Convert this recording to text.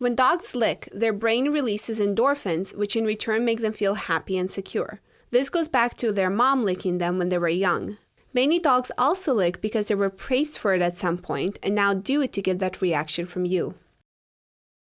When dogs lick, their brain releases endorphins, which in return make them feel happy and secure. This goes back to their mom licking them when they were young. Many dogs also lick because they were praised for it at some point and now do it to get that reaction from you.